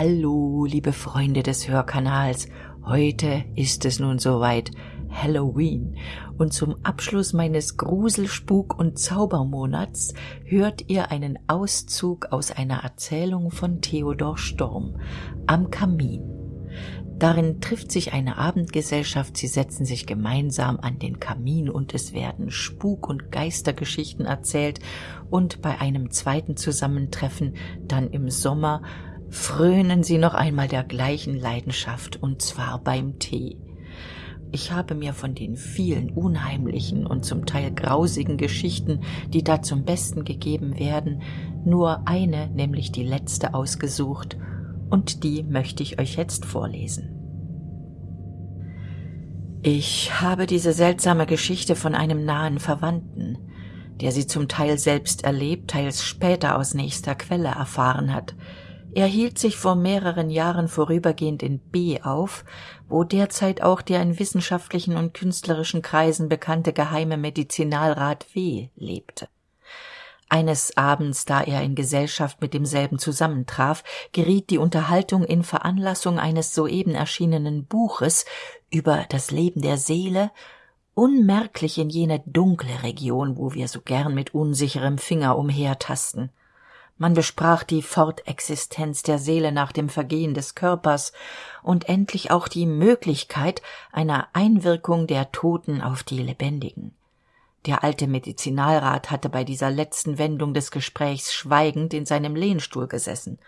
Hallo, liebe Freunde des Hörkanals. Heute ist es nun soweit Halloween und zum Abschluss meines Grusel-, Spuk- und Zaubermonats hört ihr einen Auszug aus einer Erzählung von Theodor Storm am Kamin. Darin trifft sich eine Abendgesellschaft, sie setzen sich gemeinsam an den Kamin und es werden Spuk- und Geistergeschichten erzählt und bei einem zweiten Zusammentreffen dann im Sommer frönen sie noch einmal der gleichen Leidenschaft und zwar beim Tee. Ich habe mir von den vielen unheimlichen und zum Teil grausigen Geschichten, die da zum Besten gegeben werden, nur eine, nämlich die letzte ausgesucht, und die möchte ich euch jetzt vorlesen. Ich habe diese seltsame Geschichte von einem nahen Verwandten, der sie zum Teil selbst erlebt, teils später aus nächster Quelle erfahren hat, er hielt sich vor mehreren Jahren vorübergehend in B auf, wo derzeit auch der in wissenschaftlichen und künstlerischen Kreisen bekannte geheime Medizinalrat W. lebte. Eines Abends, da er in Gesellschaft mit demselben zusammentraf, geriet die Unterhaltung in Veranlassung eines soeben erschienenen Buches über das Leben der Seele unmerklich in jene dunkle Region, wo wir so gern mit unsicherem Finger umhertasten man besprach die fortexistenz der seele nach dem vergehen des körpers und endlich auch die möglichkeit einer einwirkung der toten auf die lebendigen. Der alte medizinalrat hatte bei dieser letzten wendung des gesprächs schweigend in seinem lehnstuhl gesessen.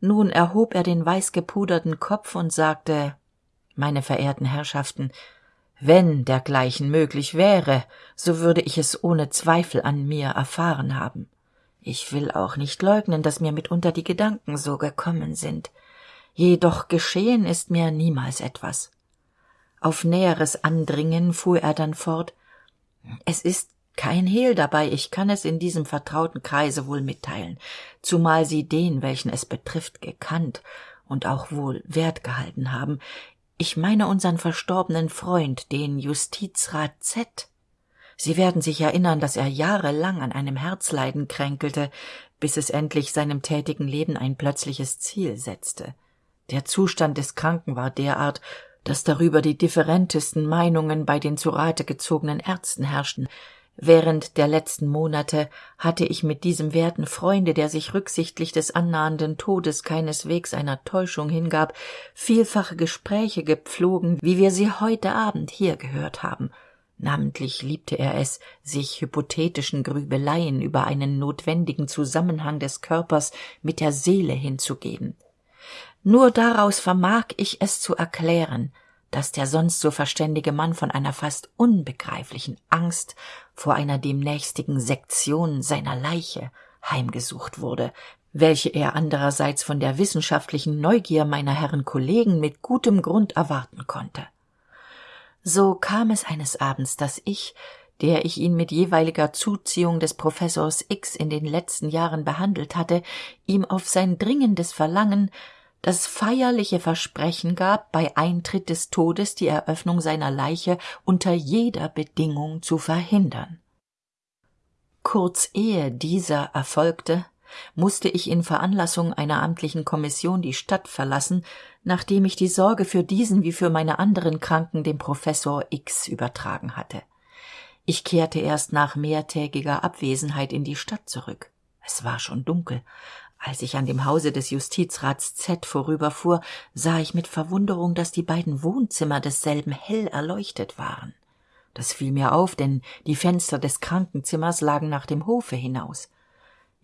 Nun erhob er den weißgepuderten kopf und sagte meine verehrten herrschaften wenn dergleichen möglich wäre so würde ich es ohne zweifel an mir erfahren haben ich will auch nicht leugnen dass mir mitunter die gedanken so gekommen sind. Jedoch geschehen ist mir niemals etwas. Auf näheres andringen fuhr er dann fort. Es ist kein hehl dabei ich kann es in diesem vertrauten kreise wohl mitteilen zumal sie den welchen es betrifft gekannt und auch wohl wert gehalten haben. Ich meine unseren verstorbenen freund den justizrat z sie werden sich erinnern dass er jahrelang an einem herzleiden kränkelte bis es endlich seinem tätigen leben ein plötzliches ziel setzte. Der zustand des kranken war derart dass darüber die differentesten meinungen bei den zu rate gezogenen ärzten herrschten. Während der letzten monate hatte ich mit diesem werten freunde der sich rücksichtlich des annahenden todes keineswegs einer täuschung hingab vielfache gespräche gepflogen wie wir sie heute abend hier gehört haben namentlich liebte er es sich hypothetischen grübeleien über einen notwendigen zusammenhang des körpers mit der seele hinzugeben. Nur daraus vermag ich es zu erklären dass der sonst so verständige mann von einer fast unbegreiflichen angst vor einer demnächstigen sektion seiner leiche heimgesucht wurde welche er andererseits von der wissenschaftlichen neugier meiner herren kollegen mit gutem grund erwarten konnte so kam es eines abends dass ich der ich ihn mit jeweiliger zuziehung des professors x in den letzten jahren behandelt hatte ihm auf sein dringendes verlangen das feierliche versprechen gab bei eintritt des todes die eröffnung seiner leiche unter jeder bedingung zu verhindern. Kurz ehe dieser erfolgte musste ich in veranlassung einer amtlichen kommission die stadt verlassen nachdem ich die sorge für diesen wie für meine anderen kranken dem professor x übertragen hatte. Ich kehrte erst nach mehrtägiger abwesenheit in die stadt zurück. Es war schon dunkel. Als ich an dem hause des justizrats z vorüberfuhr sah ich mit verwunderung dass die beiden wohnzimmer desselben hell erleuchtet waren. Das fiel mir auf denn die fenster des krankenzimmers lagen nach dem hofe hinaus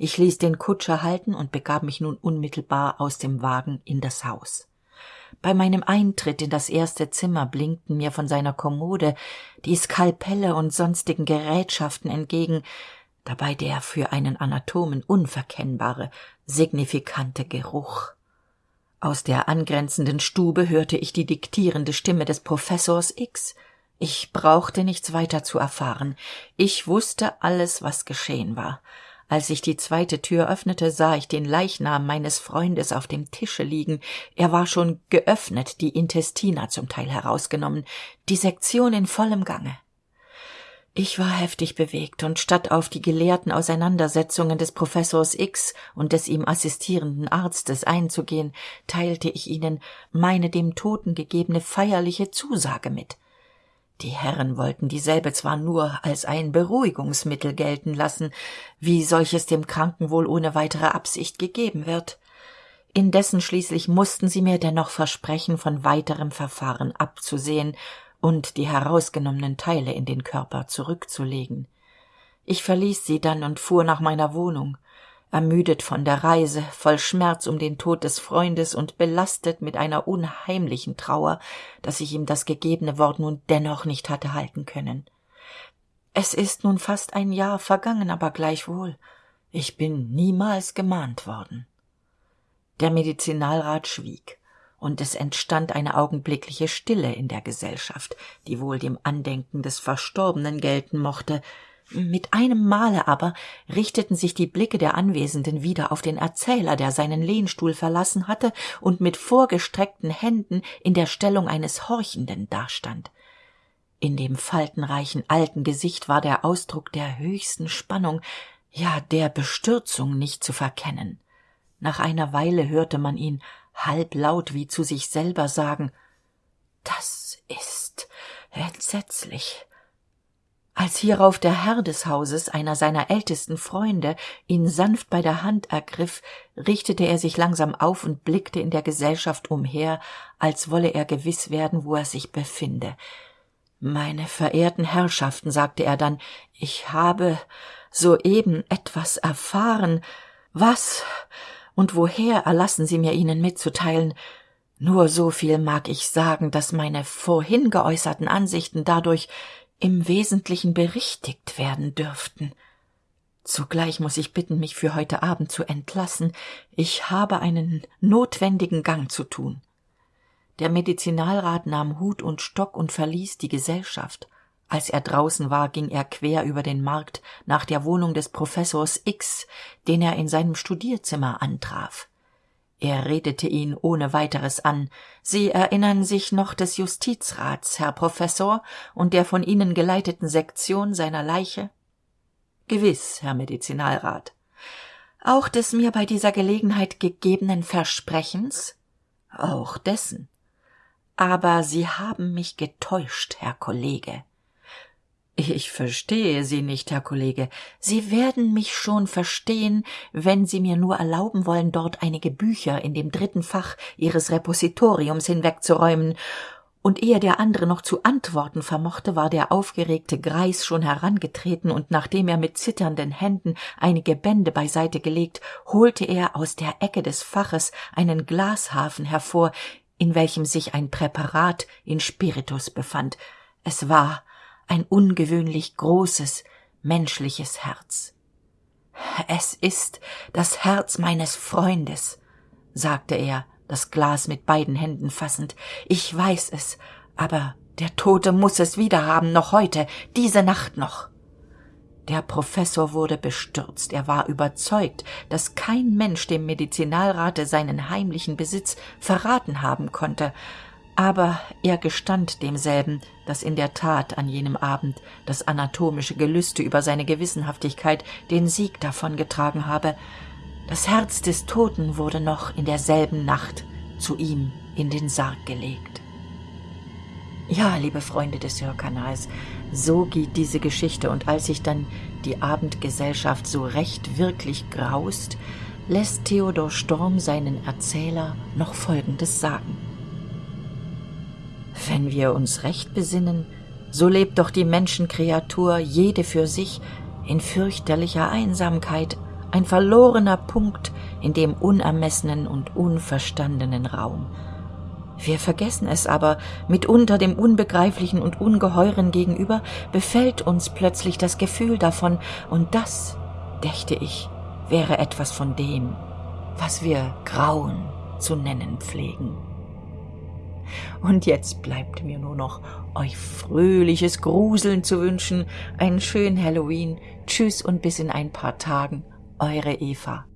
ich ließ den kutscher halten und begab mich nun unmittelbar aus dem wagen in das haus. Bei meinem eintritt in das erste zimmer blinkten mir von seiner kommode die skalpelle und sonstigen gerätschaften entgegen dabei der für einen anatomen unverkennbare signifikante geruch. Aus der angrenzenden stube hörte ich die diktierende stimme des professors x. Ich brauchte nichts weiter zu erfahren. Ich wusste alles was geschehen war als ich die zweite tür öffnete sah ich den leichnam meines freundes auf dem tische liegen er war schon geöffnet die intestina zum teil herausgenommen die sektion in vollem gange ich war heftig bewegt, und statt auf die gelehrten Auseinandersetzungen des Professors X und des ihm assistierenden Arztes einzugehen, teilte ich ihnen meine dem Toten gegebene feierliche Zusage mit. Die Herren wollten dieselbe zwar nur als ein Beruhigungsmittel gelten lassen, wie solches dem Kranken wohl ohne weitere Absicht gegeben wird. Indessen schließlich mussten sie mir dennoch versprechen, von weiterem Verfahren abzusehen und die herausgenommenen Teile in den Körper zurückzulegen. Ich verließ sie dann und fuhr nach meiner Wohnung, ermüdet von der Reise, voll Schmerz um den Tod des Freundes und belastet mit einer unheimlichen Trauer, dass ich ihm das gegebene Wort nun dennoch nicht hatte halten können. Es ist nun fast ein Jahr vergangen, aber gleichwohl, ich bin niemals gemahnt worden. Der Medizinalrat schwieg und es entstand eine augenblickliche Stille in der Gesellschaft, die wohl dem Andenken des Verstorbenen gelten mochte. Mit einem Male aber richteten sich die Blicke der Anwesenden wieder auf den Erzähler, der seinen Lehnstuhl verlassen hatte und mit vorgestreckten Händen in der Stellung eines Horchenden dastand. In dem faltenreichen alten Gesicht war der Ausdruck der höchsten Spannung, ja der Bestürzung nicht zu verkennen. Nach einer Weile hörte man ihn halblaut wie zu sich selber sagen das ist entsetzlich als hierauf der herr des hauses einer seiner ältesten freunde ihn sanft bei der hand ergriff richtete er sich langsam auf und blickte in der gesellschaft umher als wolle er gewiss werden wo er sich befinde. Meine verehrten herrschaften sagte er dann ich habe soeben etwas erfahren. Was und woher erlassen sie mir ihnen mitzuteilen? Nur so viel mag ich sagen dass meine vorhin geäußerten ansichten dadurch im wesentlichen berichtigt werden dürften. Zugleich muss ich bitten mich für heute abend zu entlassen. Ich habe einen notwendigen gang zu tun. Der medizinalrat nahm hut und stock und verließ die gesellschaft. Als er draußen war ging er quer über den markt nach der wohnung des professors x den er in seinem studierzimmer antraf er redete ihn ohne weiteres an. Sie erinnern sich noch des justizrats herr professor und der von ihnen geleiteten sektion seiner leiche? Gewiß herr medizinalrat. Auch des mir bei dieser gelegenheit gegebenen versprechens? Auch dessen. Aber sie haben mich getäuscht herr kollege ich verstehe sie nicht herr kollege. Sie werden mich schon verstehen wenn sie mir nur erlauben wollen dort einige bücher in dem dritten fach ihres repositoriums hinwegzuräumen. Und ehe der andere noch zu antworten vermochte war der aufgeregte greis schon herangetreten und nachdem er mit zitternden händen einige bände beiseite gelegt holte er aus der ecke des faches einen glashafen hervor in welchem sich ein präparat in spiritus befand. Es war ein ungewöhnlich großes menschliches herz. Es ist das herz meines freundes sagte er das glas mit beiden händen fassend. Ich weiß es aber der tote muss es wiederhaben noch heute diese nacht noch. Der professor wurde bestürzt. Er war überzeugt dass kein mensch dem medizinalrate seinen heimlichen besitz verraten haben konnte aber er gestand demselben dass in der tat an jenem abend das anatomische gelüste über seine gewissenhaftigkeit den sieg davongetragen habe. Das herz des toten wurde noch in derselben nacht zu ihm in den sarg gelegt. Ja liebe freunde des hörkanals so geht diese geschichte. Und als sich dann die abendgesellschaft so recht wirklich graust lässt theodor storm seinen erzähler noch folgendes sagen wenn wir uns recht besinnen so lebt doch die menschenkreatur jede für sich in fürchterlicher einsamkeit ein verlorener punkt in dem unermessenen und unverstandenen raum. Wir vergessen es aber mitunter dem unbegreiflichen und ungeheuren gegenüber befällt uns plötzlich das gefühl davon und das dächte ich wäre etwas von dem was wir grauen zu nennen pflegen und jetzt bleibt mir nur noch euch fröhliches gruseln zu wünschen. Ein schön halloween. Tschüss und bis in ein paar tagen. Eure eva